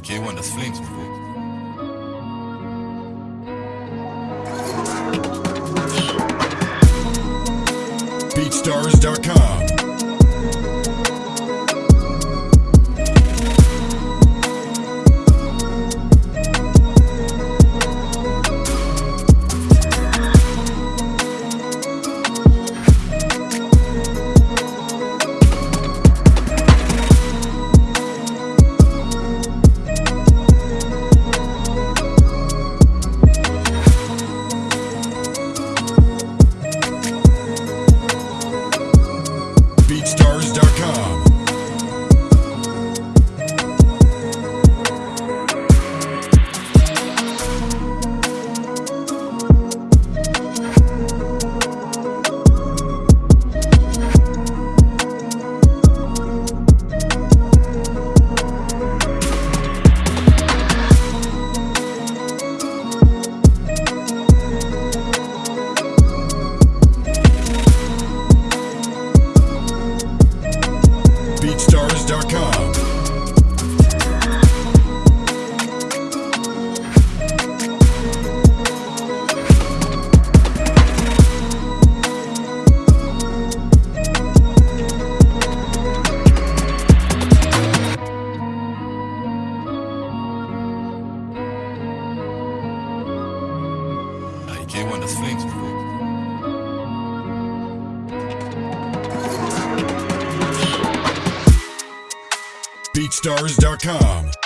K1, das Flames, BeatStars.com BeatStars.com J1 the BeatStars.com